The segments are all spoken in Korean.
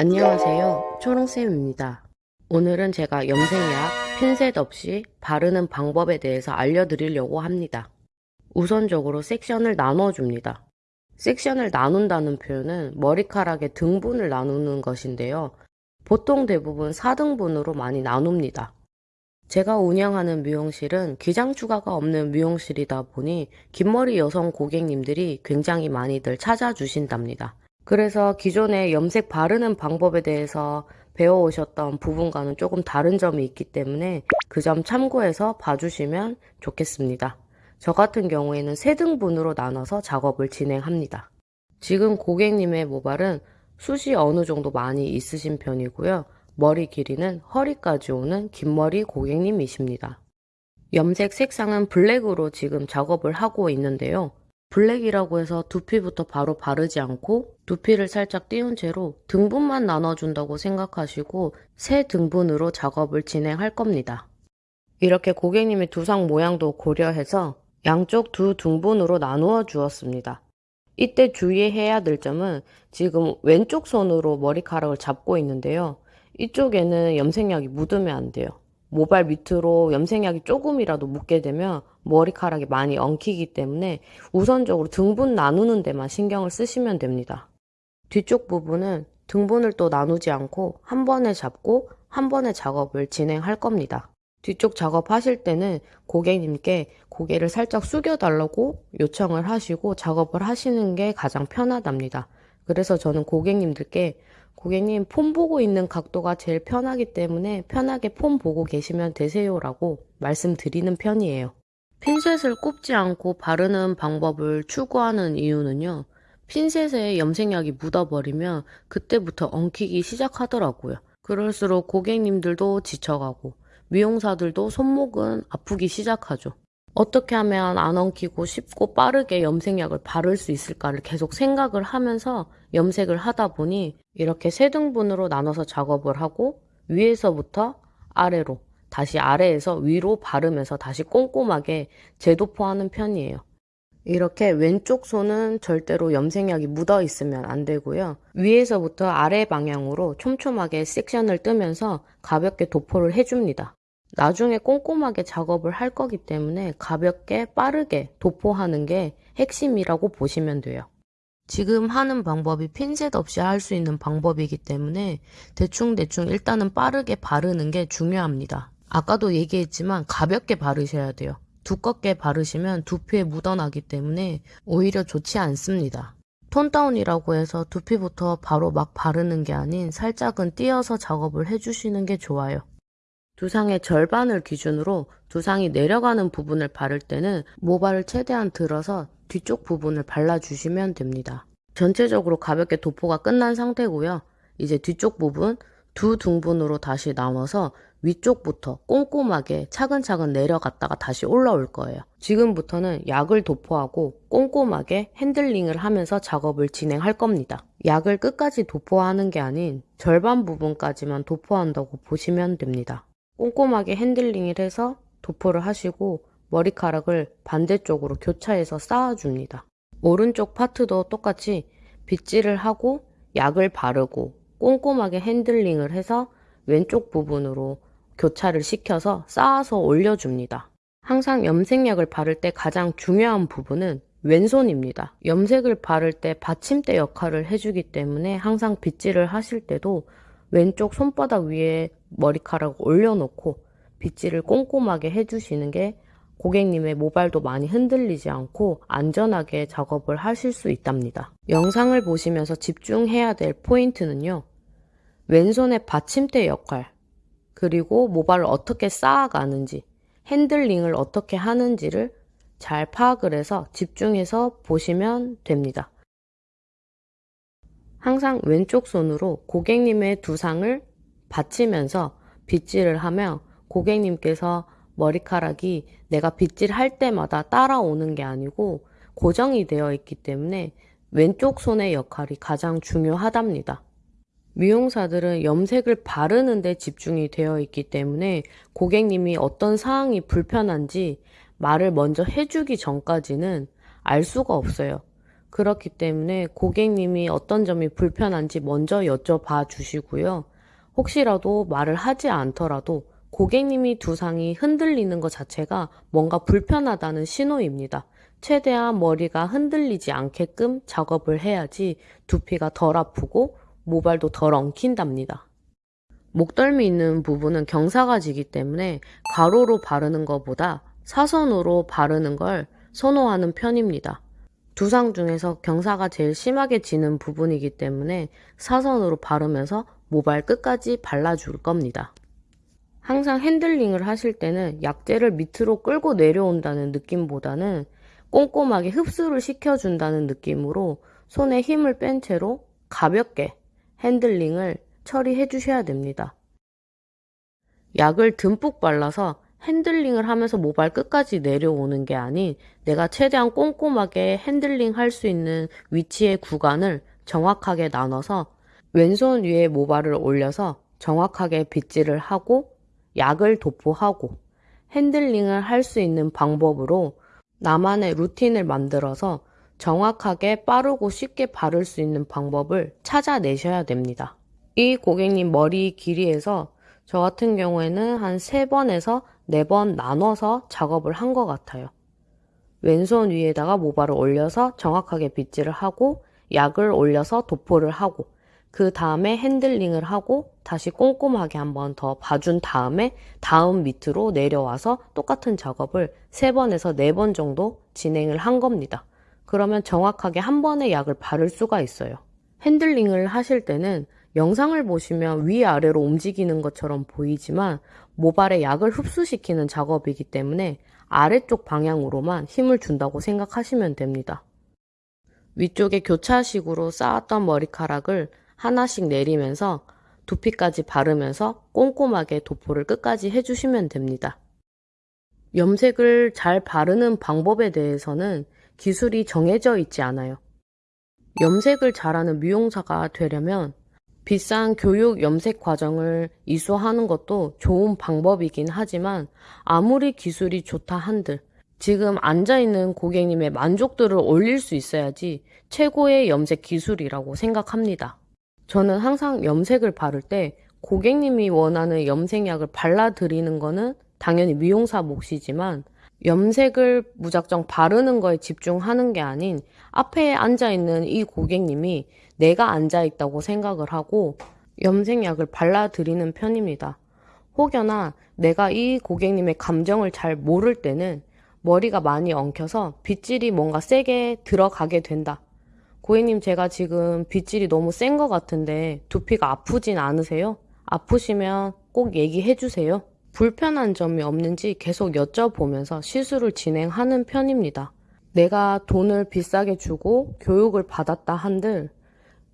안녕하세요. 초롱쌤입니다. 오늘은 제가 염색약, 핀셋 없이 바르는 방법에 대해서 알려드리려고 합니다. 우선적으로 섹션을 나눠줍니다. 섹션을 나눈다는 표현은 머리카락의 등분을 나누는 것인데요. 보통 대부분 4등분으로 많이 나눕니다. 제가 운영하는 미용실은 기장 추가가 없는 미용실이다 보니 긴머리 여성 고객님들이 굉장히 많이들 찾아주신답니다. 그래서 기존에 염색 바르는 방법에 대해서 배워오셨던 부분과는 조금 다른 점이 있기 때문에 그 점 참고해서 봐주시면 좋겠습니다. 저 같은 경우에는 세 등분으로 나눠서 작업을 진행합니다. 지금 고객님의 모발은 숱이 어느 정도 많이 있으신 편이고요. 머리 길이는 허리까지 오는 긴 머리 고객님이십니다. 염색 색상은 블랙으로 지금 작업을 하고 있는데요. 블랙이라고 해서 두피부터 바로 바르지 않고 두피를 살짝 띄운 채로 등분만 나눠준다고 생각하시고 세 등분으로 작업을 진행할 겁니다. 이렇게 고객님의 두상 모양도 고려해서 양쪽 두 등분으로 나누어 주었습니다. 이때 주의해야 될 점은 지금 왼쪽 손으로 머리카락을 잡고 있는데요. 이쪽에는 염색약이 묻으면 안 돼요. 모발 밑으로 염색약이 조금이라도 묻게 되면 머리카락이 많이 엉키기 때문에 우선적으로 등분 나누는 데만 신경을 쓰시면 됩니다. 뒤쪽 부분은 등분을 또 나누지 않고 한 번에 잡고 한 번에 작업을 진행할 겁니다. 뒤쪽 작업하실 때는 고객님께 고개를 살짝 숙여달라고 요청을 하시고 작업을 하시는 게 가장 편하답니다. 그래서 저는 고객님들께 고객님 폼 보고 있는 각도가 제일 편하기 때문에 편하게 폼 보고 계시면 되세요라고 말씀드리는 편이에요. 핀셋을 꼽지 않고 바르는 방법을 추구하는 이유는요. 핀셋에 염색약이 묻어버리면 그때부터 엉키기 시작하더라고요. 그럴수록 고객님들도 지쳐가고 미용사들도 손목은 아프기 시작하죠. 어떻게 하면 안 엉키고 쉽고 빠르게 염색약을 바를 수 있을까를 계속 생각을 하면서 염색을 하다 보니 이렇게 세 등분으로 나눠서 작업을 하고 위에서부터 아래로 다시 아래에서 위로 바르면서 다시 꼼꼼하게 재도포하는 편이에요. 이렇게 왼쪽 손은 절대로 염색약이 묻어 있으면 안 되고요. 위에서부터 아래 방향으로 촘촘하게 섹션을 뜨면서 가볍게 도포를 해줍니다. 나중에 꼼꼼하게 작업을 할 거기 때문에 가볍게 빠르게 도포하는 게 핵심이라고 보시면 돼요. 지금 하는 방법이 핀셋 없이 할 수 있는 방법이기 때문에 대충대충 일단은 빠르게 바르는 게 중요합니다. 아까도 얘기했지만 가볍게 바르셔야 돼요. 두껍게 바르시면 두피에 묻어나기 때문에 오히려 좋지 않습니다. 톤다운이라고 해서 두피부터 바로 막 바르는 게 아닌 살짝은 띄어서 작업을 해주시는 게 좋아요. 두상의 절반을 기준으로 두상이 내려가는 부분을 바를 때는 모발을 최대한 들어서 뒤쪽 부분을 발라주시면 됩니다. 전체적으로 가볍게 도포가 끝난 상태고요. 이제 뒤쪽 부분 두 등분으로 다시 나눠서 위쪽부터 꼼꼼하게 차근차근 내려갔다가 다시 올라올 거예요. 지금부터는 약을 도포하고 꼼꼼하게 핸들링을 하면서 작업을 진행할 겁니다. 약을 끝까지 도포하는 게 아닌 절반 부분까지만 도포한다고 보시면 됩니다. 꼼꼼하게 핸들링을 해서 도포를 하시고 머리카락을 반대쪽으로 교차해서 쌓아줍니다. 오른쪽 파트도 똑같이 빗질을 하고 약을 바르고 꼼꼼하게 핸들링을 해서 왼쪽 부분으로 교차를 시켜서 쌓아서 올려줍니다. 항상 염색약을 바를 때 가장 중요한 부분은 왼손입니다. 염색을 바를 때 받침대 역할을 해주기 때문에 항상 빗질을 하실 때도 왼쪽 손바닥 위에 머리카락을 올려놓고 빗질을 꼼꼼하게 해주시는 게 고객님의 모발도 많이 흔들리지 않고 안전하게 작업을 하실 수 있답니다. 영상을 보시면서 집중해야 될 포인트는요. 왼손의 받침대 역할, 그리고 모발을 어떻게 쌓아가는지, 핸들링을 어떻게 하는지를 잘 파악을 해서 집중해서 보시면 됩니다. 항상 왼쪽 손으로 고객님의 두상을 받치면서 빗질을 하며 고객님께서 머리카락이 내가 빗질할 때마다 따라오는 게 아니고 고정이 되어 있기 때문에 왼쪽 손의 역할이 가장 중요하답니다. 미용사들은 염색을 바르는 데 집중이 되어 있기 때문에 고객님이 어떤 사항이 불편한지 말을 먼저 해주기 전까지는 알 수가 없어요. 그렇기 때문에 고객님이 어떤 점이 불편한지 먼저 여쭤봐 주시고요. 혹시라도 말을 하지 않더라도 고객님이 두상이 흔들리는 것 자체가 뭔가 불편하다는 신호입니다. 최대한 머리가 흔들리지 않게끔 작업을 해야지 두피가 덜 아프고 모발도 덜 엉킨답니다. 목덜미 있는 부분은 경사가 지기 때문에 가로로 바르는 것보다 사선으로 바르는 걸 선호하는 편입니다. 두상 중에서 경사가 제일 심하게 지는 부분이기 때문에 사선으로 바르면서 모발 끝까지 발라줄 겁니다. 항상 핸들링을 하실 때는 약제를 밑으로 끌고 내려온다는 느낌보다는 꼼꼼하게 흡수를 시켜준다는 느낌으로 손에 힘을 뺀 채로 가볍게 핸들링을 처리해 주셔야 됩니다. 약을 듬뿍 발라서 핸들링을 하면서 모발 끝까지 내려오는 게 아닌 내가 최대한 꼼꼼하게 핸들링 할 수 있는 위치의 구간을 정확하게 나눠서 왼손 위에 모발을 올려서 정확하게 빗질을 하고 약을 도포하고 핸들링을 할 수 있는 방법으로 나만의 루틴을 만들어서 정확하게 빠르고 쉽게 바를 수 있는 방법을 찾아내셔야 됩니다. 이 고객님 머리 길이에서 저 같은 경우에는 한 3번에서 4번 나눠서 작업을 한 것 같아요. 왼손 위에다가 모발을 올려서 정확하게 빗질을 하고 약을 올려서 도포를 하고 그 다음에 핸들링을 하고 다시 꼼꼼하게 한번 더 봐준 다음에 다음 밑으로 내려와서 똑같은 작업을 3번에서 4번 정도 진행을 한 겁니다. 그러면 정확하게 한 번의 약을 바를 수가 있어요. 핸들링을 하실 때는 영상을 보시면 위아래로 움직이는 것처럼 보이지만 모발에 약을 흡수시키는 작업이기 때문에 아래쪽 방향으로만 힘을 준다고 생각하시면 됩니다. 위쪽에 교차식으로 쌓았던 머리카락을 하나씩 내리면서 두피까지 바르면서 꼼꼼하게 도포를 끝까지 해주시면 됩니다. 염색을 잘 바르는 방법에 대해서는 기술이 정해져 있지 않아요. 염색을 잘하는 미용사가 되려면 비싼 교육 염색 과정을 이수하는 것도 좋은 방법이긴 하지만 아무리 기술이 좋다 한들 지금 앉아있는 고객님의 만족도를 올릴 수 있어야지 최고의 염색 기술이라고 생각합니다. 저는 항상 염색을 바를 때 고객님이 원하는 염색약을 발라드리는 거는 당연히 미용사 몫이지만 염색을 무작정 바르는 거에 집중하는 게 아닌 앞에 앉아 있는 이 고객님이 내가 앉아 있다고 생각을 하고 염색약을 발라드리는 편입니다. 혹여나 내가 이 고객님의 감정을 잘 모를 때는 머리가 많이 엉켜서 빗질이 뭔가 세게 들어가게 된다. 고객님 제가 지금 빗질이 너무 센 것 같은데 두피가 아프진 않으세요? 아프시면 꼭 얘기해 주세요. 불편한 점이 없는지 계속 여쭤보면서 시술을 진행하는 편입니다. 내가 돈을 비싸게 주고 교육을 받았다 한들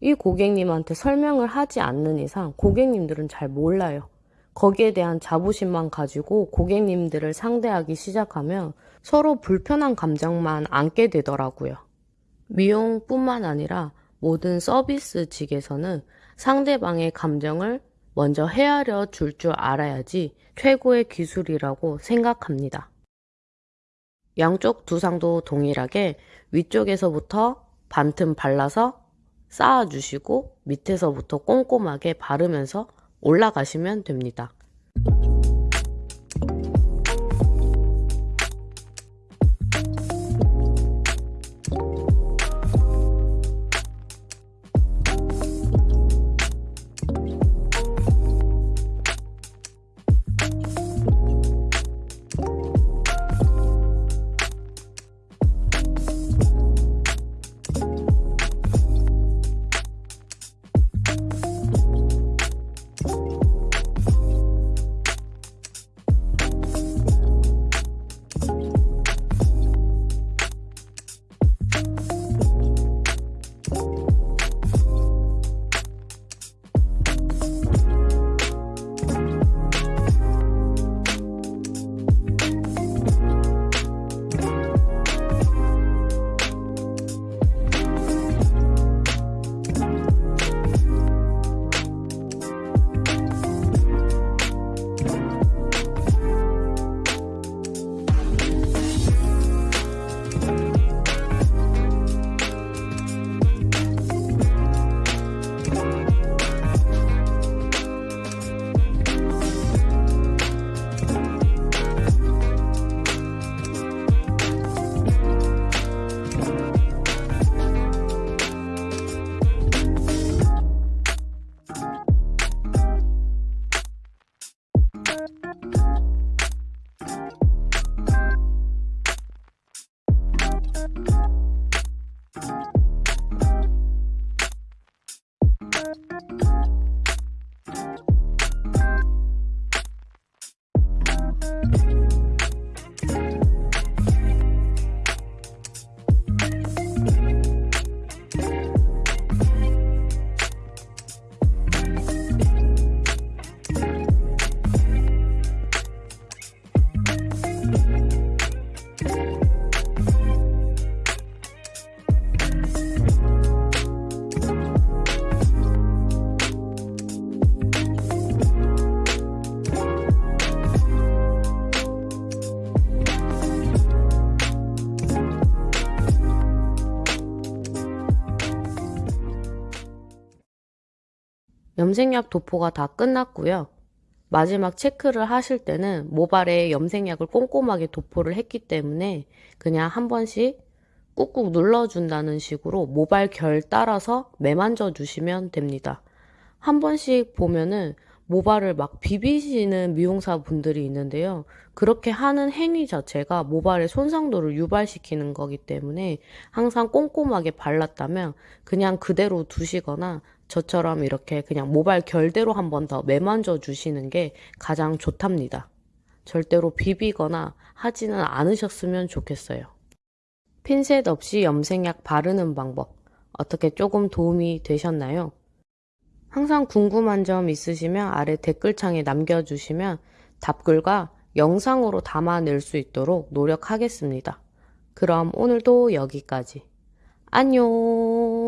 이 고객님한테 설명을 하지 않는 이상 고객님들은 잘 몰라요. 거기에 대한 자부심만 가지고 고객님들을 상대하기 시작하면 서로 불편한 감정만 안게 되더라고요. 미용뿐만 아니라 모든 서비스직에서는 상대방의 감정을 먼저 헤아려 줄줄 알아야지 최고의 기술이라고 생각합니다. 양쪽 두상도 동일하게 위쪽에서부터 반틈 발라서 쌓아주시고 밑에서부터 꼼꼼하게 바르면서 올라가시면 됩니다. 염색약 도포가 다 끝났고요. 마지막 체크를 하실 때는 모발에 염색약을 꼼꼼하게 도포를 했기 때문에 그냥 한 번씩 꾹꾹 눌러준다는 식으로 모발 결 따라서 매만져 주시면 됩니다. 한 번씩 보면은 모발을 막 비비시는 미용사 분들이 있는데요. 그렇게 하는 행위 자체가 모발의 손상도를 유발시키는 거기 때문에 항상 꼼꼼하게 발랐다면 그냥 그대로 두시거나 저처럼 이렇게 그냥 모발 결대로 한 번 더 매만져 주시는 게 가장 좋답니다. 절대로 비비거나 하지는 않으셨으면 좋겠어요. 핀셋 없이 염색약 바르는 방법 어떻게 조금 도움이 되셨나요? 항상 궁금한 점 있으시면 아래 댓글창에 남겨주시면 답글과 영상으로 담아낼 수 있도록 노력하겠습니다. 그럼 오늘도 여기까지. 안녕!